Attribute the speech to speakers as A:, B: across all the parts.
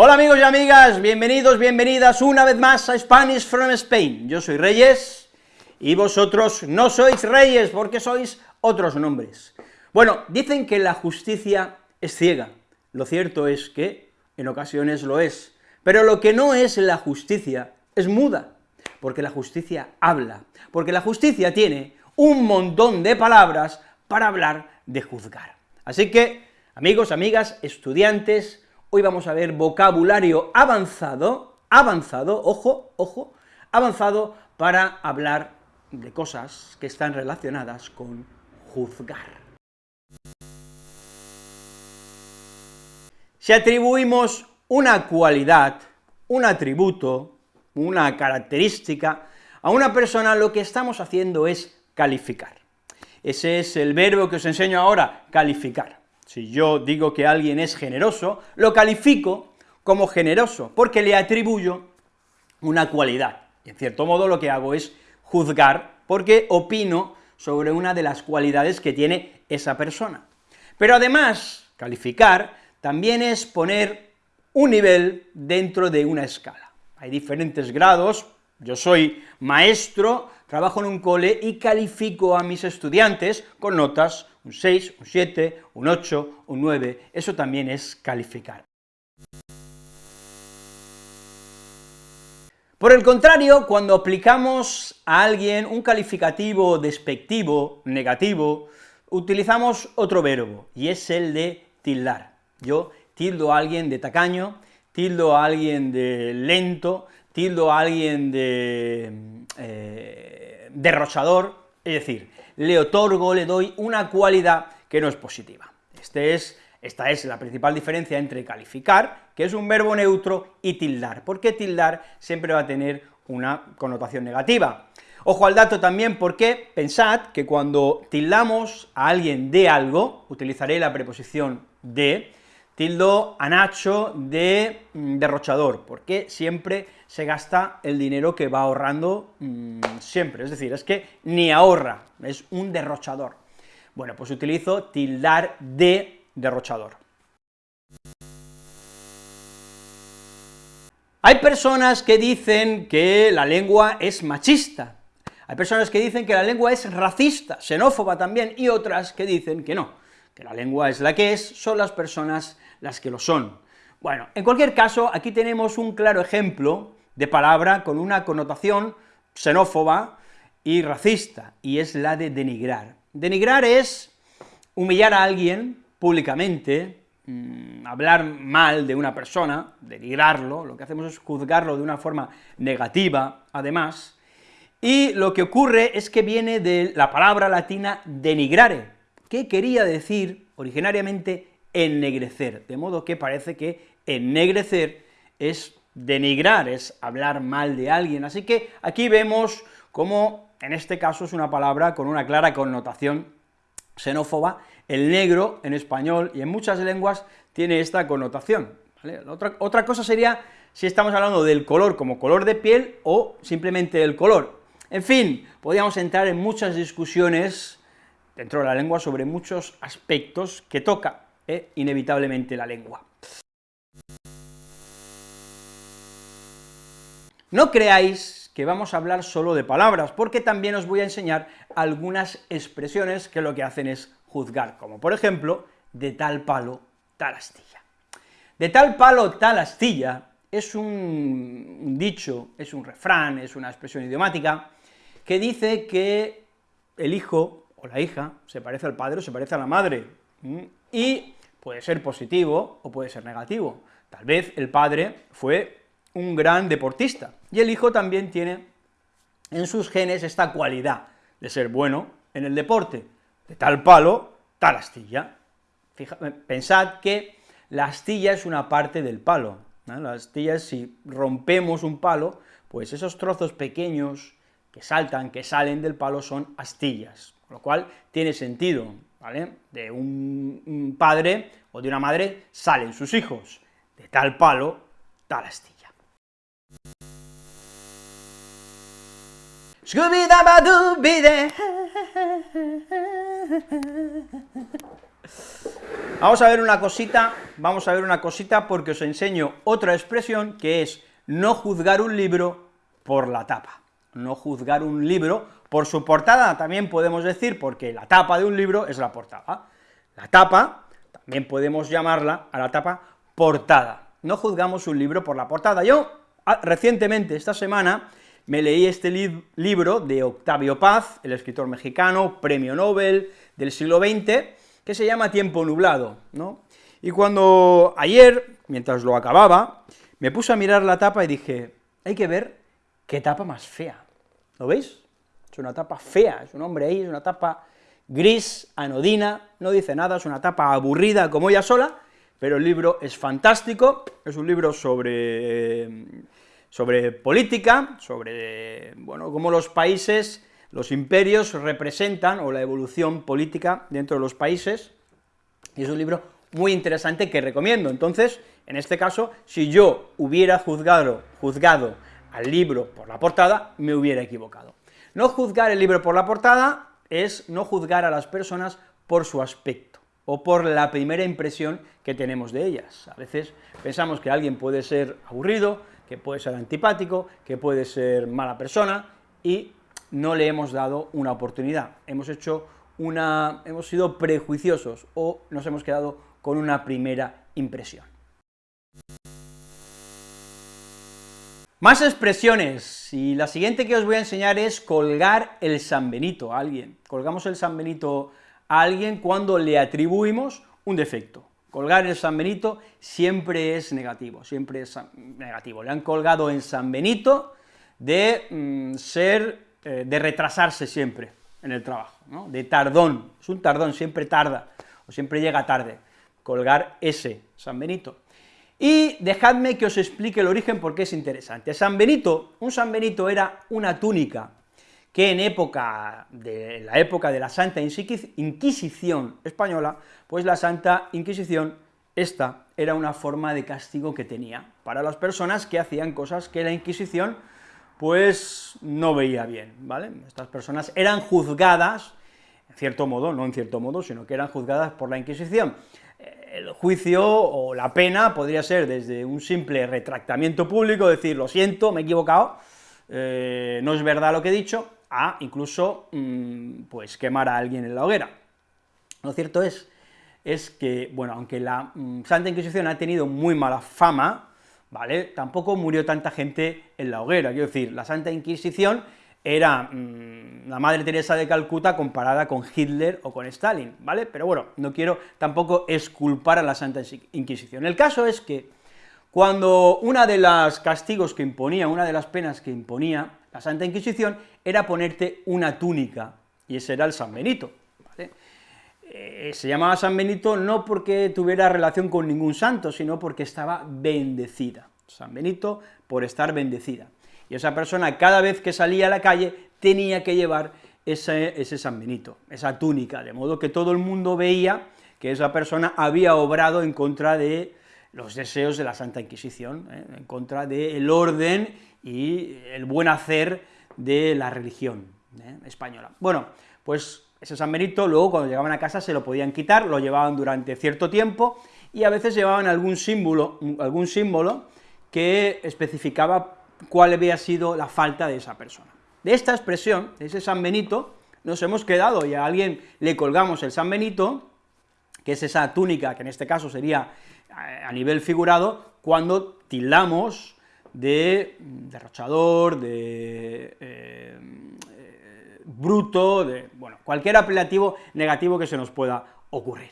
A: Hola amigos y amigas, bienvenidos, bienvenidas una vez más a Spanish from Spain. Yo soy Reyes, y vosotros no sois reyes, porque sois otros nombres. Bueno, dicen que la justicia es ciega. Lo cierto es que en ocasiones lo es, pero lo que no es la justicia es muda, porque la justicia habla, porque la justicia tiene un montón de palabras para hablar de juzgar. Así que, amigos, amigas, estudiantes, Hoy vamos a ver vocabulario avanzado, avanzado, ojo, ojo, avanzado para hablar de cosas que están relacionadas con juzgar. Si atribuimos una cualidad, un atributo, una característica a una persona, lo que estamos haciendo es calificar. Ese es el verbo que os enseño ahora, calificar. Si yo digo que alguien es generoso, lo califico como generoso, porque le atribuyo una cualidad. Y en cierto modo lo que hago es juzgar, porque opino sobre una de las cualidades que tiene esa persona. Pero además, calificar también es poner un nivel dentro de una escala. Hay diferentes grados, yo soy maestro, trabajo en un cole y califico a mis estudiantes con notas un 6, un 7, un 8, un 9, eso también es calificar. Por el contrario, cuando aplicamos a alguien un calificativo despectivo, negativo, utilizamos otro verbo, y es el de tildar. Yo tildo a alguien de tacaño, tildo a alguien de lento, tildo a alguien de eh, derrochador, es decir, le otorgo, le doy una cualidad que no es positiva. Este es, esta es la principal diferencia entre calificar, que es un verbo neutro, y tildar, porque tildar siempre va a tener una connotación negativa. Ojo al dato también porque pensad que cuando tildamos a alguien de algo, utilizaré la preposición de, tildo a Nacho de mm, derrochador, porque siempre se gasta el dinero que va ahorrando mm, siempre, es decir, es que ni ahorra, es un derrochador. Bueno, pues utilizo tildar de derrochador. Hay personas que dicen que la lengua es machista, hay personas que dicen que la lengua es racista, xenófoba también, y otras que dicen que no, que la lengua es la que es, son las personas las que lo son. Bueno, en cualquier caso, aquí tenemos un claro ejemplo de palabra con una connotación xenófoba y racista, y es la de denigrar. Denigrar es humillar a alguien públicamente, mm, hablar mal de una persona, denigrarlo, lo que hacemos es juzgarlo de una forma negativa, además, y lo que ocurre es que viene de la palabra latina denigrare, que quería decir originariamente ennegrecer, de modo que parece que ennegrecer es denigrar, es hablar mal de alguien, así que aquí vemos cómo en este caso es una palabra con una clara connotación xenófoba, el negro en español y en muchas lenguas tiene esta connotación. Otra, cosa sería si estamos hablando del color como color de piel o simplemente el color. En fin, podríamos entrar en muchas discusiones dentro de la lengua sobre muchos aspectos que toca eh, inevitablemente la lengua. No creáis que vamos a hablar solo de palabras, porque también os voy a enseñar algunas expresiones que lo que hacen es juzgar, como por ejemplo, de tal palo, tal astilla. De tal palo, tal astilla es un, dicho, es un refrán, es una expresión idiomática, que dice que el hijo o la hija se parece al padre o se parece a la madre, y puede ser positivo o puede ser negativo. Tal vez el padre fue un gran deportista, y el hijo también tiene en sus genes esta cualidad de ser bueno en el deporte, de tal palo, tal astilla. pensad que la astilla es una parte del palo, la astilla es si rompemos un palo, pues esos trozos pequeños que saltan, que salen del palo son astillas, con lo cual tiene sentido, ¿vale? De un padre o de una madre salen sus hijos, de tal palo, tal astilla. Vamos a ver una cosita, vamos a ver una cosita porque os enseño otra expresión que es no juzgar un libro por la tapa. No juzgar un libro por su portada, también podemos decir, porque la tapa de un libro es la portada. La tapa, también podemos llamarla a la tapa portada. No juzgamos un libro por la portada. Yo, ah, recientemente, esta semana, me leí este libro de Octavio Paz, el escritor mexicano, premio Nobel del siglo XX, que se llama Tiempo nublado, ¿no? Y cuando ayer, mientras lo acababa, me puse a mirar la tapa y dije, hay que ver qué tapa más fea, ¿lo veis? Es una tapa fea, es un hombre ahí, es una tapa gris, anodina, no dice nada, es una tapa aburrida como ella sola, pero el libro es fantástico, es un libro sobre, sobre política, sobre, bueno, cómo los países los imperios representan, o la evolución política dentro de los países, y es un libro muy interesante que recomiendo. Entonces, en este caso, si yo hubiera juzgado, juzgado al libro por la portada, me hubiera equivocado. No juzgar el libro por la portada es no juzgar a las personas por su aspecto, o por la primera impresión que tenemos de ellas. A veces pensamos que alguien puede ser aburrido, que puede ser antipático, que puede ser mala persona, y no le hemos dado una oportunidad, hemos hecho una, hemos sido prejuiciosos o nos hemos quedado con una primera impresión. Más expresiones, y la siguiente que os voy a enseñar es colgar el San Benito a alguien. Colgamos el San Benito a alguien cuando le atribuimos un defecto. Colgar el San Benito siempre es negativo, siempre es negativo. Le han colgado en San Benito de mm, ser eh, de retrasarse siempre en el trabajo, de tardón, es un tardón, siempre tarda, o siempre llega tarde, colgar ese, San Benito. Y dejadme que os explique el origen porque es interesante. San Benito, un San Benito era una túnica que en época de la época de la Santa Inquisición española, pues la Santa Inquisición, esta era una forma de castigo que tenía para las personas que hacían cosas que la Inquisición pues no veía bien, ¿vale? Estas personas eran juzgadas, en cierto modo, no en cierto modo, sino que eran juzgadas por la Inquisición. El juicio o la pena podría ser desde un simple retractamiento público, decir, lo siento, me he equivocado, eh, no es verdad lo que he dicho, a incluso, mm, pues, quemar a alguien en la hoguera. Lo cierto es, es que, bueno, aunque la mm, Santa Inquisición ha tenido muy mala fama, ¿vale? Tampoco murió tanta gente en la hoguera, quiero decir, la Santa Inquisición era mm, la Madre Teresa de Calcuta comparada con Hitler o con Stalin, ¿vale? Pero bueno, no quiero tampoco esculpar a la Santa Inquisición. El caso es que cuando una de las castigos que imponía, una de las penas que imponía la Santa Inquisición era ponerte una túnica, y ese era el San Benito. Eh, se llamaba San Benito no porque tuviera relación con ningún santo, sino porque estaba bendecida. San Benito por estar bendecida. Y esa persona cada vez que salía a la calle tenía que llevar ese, ese San Benito, esa túnica, de modo que todo el mundo veía que esa persona había obrado en contra de los deseos de la Santa Inquisición, ¿eh? en contra del orden y el buen hacer de la religión ¿eh? española. Bueno, pues ese San Benito luego cuando llegaban a casa se lo podían quitar, lo llevaban durante cierto tiempo, y a veces llevaban algún símbolo, algún símbolo que especificaba cuál había sido la falta de esa persona. De esta expresión, de ese San Benito, nos hemos quedado y a alguien le colgamos el San Benito, que es esa túnica, que en este caso sería eh, a nivel figurado, cuando tildamos de derrochador, de eh, bruto, de, bueno, cualquier apelativo negativo que se nos pueda ocurrir.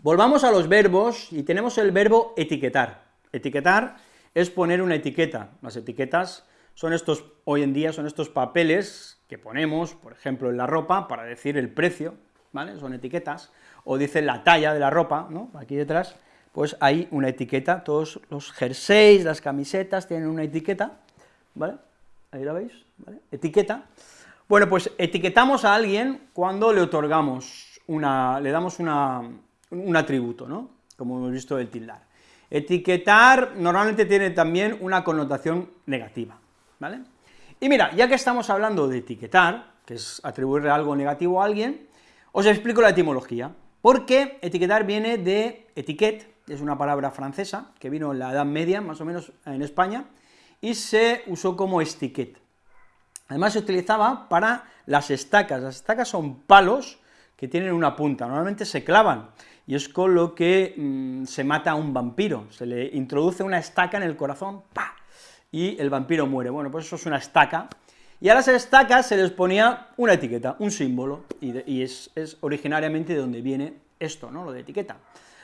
A: Volvamos a los verbos, y tenemos el verbo etiquetar. Etiquetar es poner una etiqueta. Las etiquetas son estos, hoy en día, son estos papeles que ponemos, por ejemplo, en la ropa, para decir el precio, ¿vale? Son etiquetas, o dice la talla de la ropa, ¿no? Aquí detrás, pues hay una etiqueta, todos los jerseys, las camisetas tienen una etiqueta, ¿vale? Ahí la veis, ¿vale? Etiqueta. Bueno, pues etiquetamos a alguien cuando le otorgamos una, le damos una, un atributo, ¿no? Como hemos visto el tildar. Etiquetar normalmente tiene también una connotación negativa, ¿vale? Y mira, ya que estamos hablando de etiquetar, que es atribuirle algo negativo a alguien, os explico la etimología, porque etiquetar viene de etiquette, es una palabra francesa, que vino en la Edad Media, más o menos, en España, y se usó como estiquet. Además se utilizaba para las estacas, las estacas son palos que tienen una punta, normalmente se clavan, y es con lo que mm, se mata a un vampiro, se le introduce una estaca en el corazón, ¡pa!, y el vampiro muere, bueno, pues eso es una estaca, y a las estacas se les ponía una etiqueta, un símbolo, y, es, originariamente de donde viene esto, ¿no?, lo de etiqueta.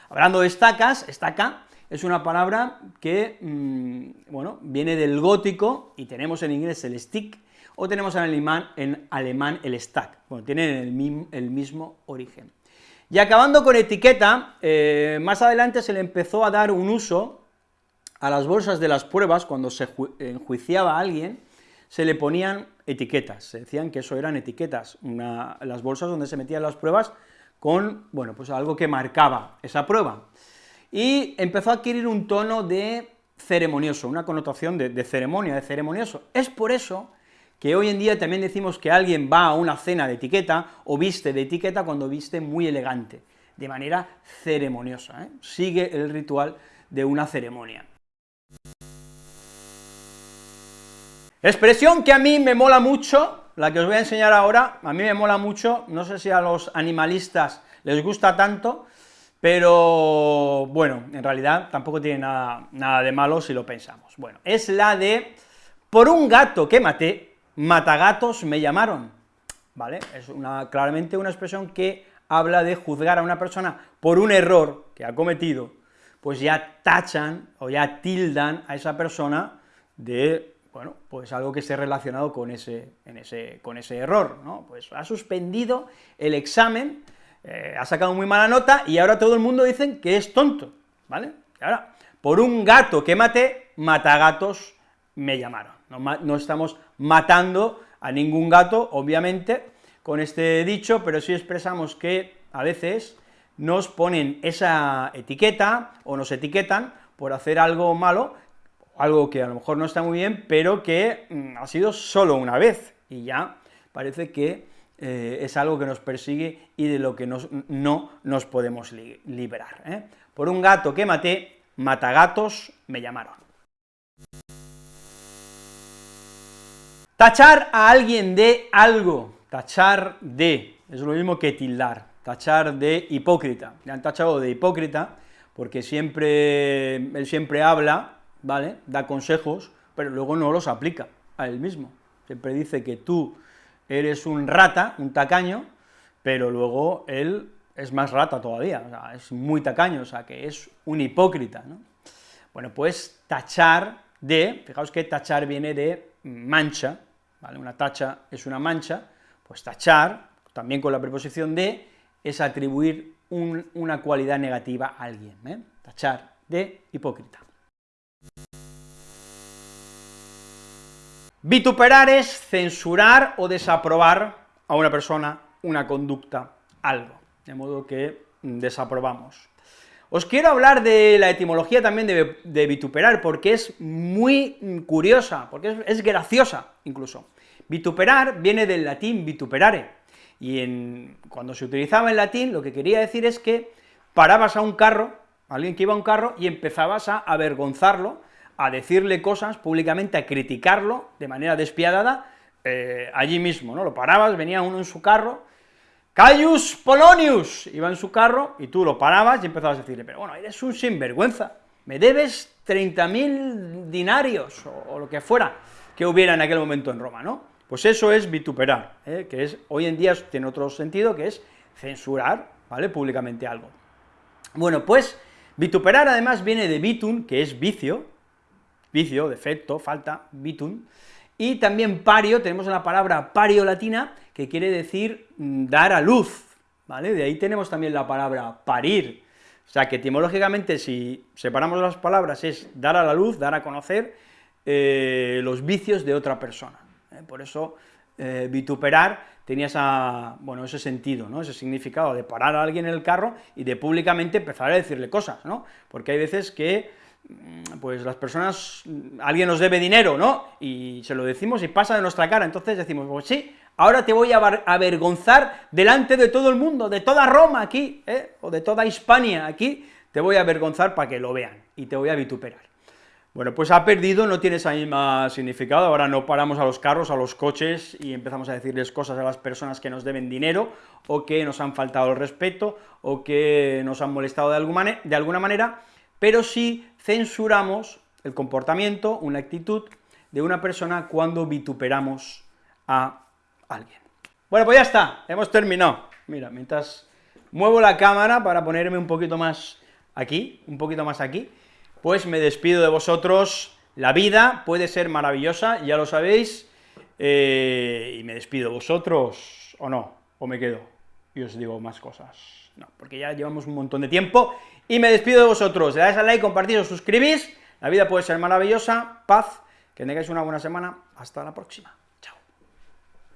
A: Hablando de estacas, estaca es una palabra que, mm, bueno, viene del gótico, y tenemos en inglés el stick, o tenemos en alemán, en alemán el stack, bueno, tienen el, mismo origen. Y acabando con etiqueta, eh, más adelante se le empezó a dar un uso a las bolsas de las pruebas, cuando se enjuiciaba a alguien, se le ponían etiquetas, se decían que eso eran etiquetas, las bolsas donde se metían las pruebas con, bueno, pues algo que marcaba esa prueba. Y empezó a adquirir un tono de ceremonioso, una connotación de, ceremonia, de ceremonioso. Es por eso que hoy en día también decimos que alguien va a una cena de etiqueta o viste de etiqueta cuando viste muy elegante, de manera ceremoniosa, ¿eh? sigue el ritual de una ceremonia. Expresión que a mí me mola mucho, la que os voy a enseñar ahora, a mí me mola mucho, no sé si a los animalistas les gusta tanto, pero bueno, en realidad tampoco tiene nada, nada de malo si lo pensamos. Bueno, es la de, por un gato que maté, matagatos me llamaron, ¿vale? Es claramente una expresión que habla de juzgar a una persona por un error que ha cometido, pues ya tachan o ya tildan a esa persona de, bueno, pues algo que esté relacionado con ese, ese, con ese error, ¿no? Pues ha suspendido el examen, eh, ha sacado muy mala nota, y ahora todo el mundo dice que es tonto, ¿vale? Y ahora, por un gato que maté, matagatos me llamaron. No, estamos matando a ningún gato, obviamente, con este dicho, pero sí expresamos que a veces nos ponen esa etiqueta, o nos etiquetan por hacer algo malo, algo que a lo mejor no está muy bien, pero que mm, ha sido solo una vez, y ya parece que eh, es algo que nos persigue y de lo que no nos podemos liberar. ¿eh? Por un gato que maté, matagatos me llamaron. Tachar a alguien de algo, tachar de, es lo mismo que tildar, tachar de hipócrita, le han tachado de hipócrita, porque siempre, él siempre habla, ¿vale?, da consejos, pero luego no los aplica a él mismo, siempre dice que tú eres un rata, un tacaño, pero luego él es más rata todavía, es muy tacaño, o sea, que es un hipócrita, ¿no? Bueno, pues tachar de, fijaos que tachar viene de mancha, una tacha es una mancha, pues tachar, también con la preposición de, es atribuir una cualidad negativa a alguien, ¿eh? tachar de hipócrita. Vituperar es censurar o desaprobar a una persona, una conducta, algo, de modo que desaprobamos. Os quiero hablar de la etimología también de, vituperar, porque es muy curiosa, porque es, graciosa incluso. Vituperar viene del latín vituperare, y cuando se utilizaba en latín lo que quería decir es que parabas a un carro, alguien que iba a un carro, y empezabas a avergonzarlo, a decirle cosas públicamente, a criticarlo de manera despiadada, eh, allí mismo, ¿no? Lo parabas, venía uno en su carro, Caius Polonius, iba en su carro, y tú lo parabas y empezabas a decirle, pero bueno, eres un sinvergüenza, me debes 30.000 dinarios, o, lo que fuera que hubiera en aquel momento en Roma, ¿no? Pues eso es vituperar, ¿eh? que es, hoy en día tiene otro sentido, que es censurar, ¿vale?, públicamente algo. Bueno, pues, vituperar además viene de vitum, que es vicio, vicio, defecto, falta, vitum, y también pario, tenemos la palabra pario latina, que quiere decir mm, dar a luz, ¿vale? De ahí tenemos también la palabra parir, o sea que etimológicamente si separamos las palabras es dar a la luz, dar a conocer eh, los vicios de otra persona. Por eso eh, vituperar tenía bueno, ese sentido, ¿no? ese significado de parar a alguien en el carro y de públicamente empezar a decirle cosas, ¿no? porque hay veces que mm, pues las personas, mm, alguien nos debe dinero, ¿no? Y se lo decimos y pasa de nuestra cara, entonces decimos, pues sí, ahora te voy a avergonzar delante de todo el mundo, de toda Roma aquí, ¿eh? o de toda Hispania aquí, te voy a avergonzar para que lo vean, y te voy a vituperar. Bueno, pues ha perdido, no tiene ese mismo significado, ahora no paramos a los carros, a los coches, y empezamos a decirles cosas a las personas que nos deben dinero, o que nos han faltado el respeto, o que nos han molestado de alguna, de alguna manera, pero sí censuramos el comportamiento, una actitud de una persona cuando vituperamos a alguien. Bueno, pues ya está, hemos terminado. Mira, mientras muevo la cámara para ponerme un poquito más aquí, un poquito más aquí, pues me despido de vosotros, la vida puede ser maravillosa, ya lo sabéis, eh, y me despido de vosotros, o no, o me quedo, y os digo más cosas, no, porque ya llevamos un montón de tiempo, y me despido de vosotros, le dais al like, compartís, os suscribís, la vida puede ser maravillosa, paz, que tengáis una buena semana, hasta la próxima.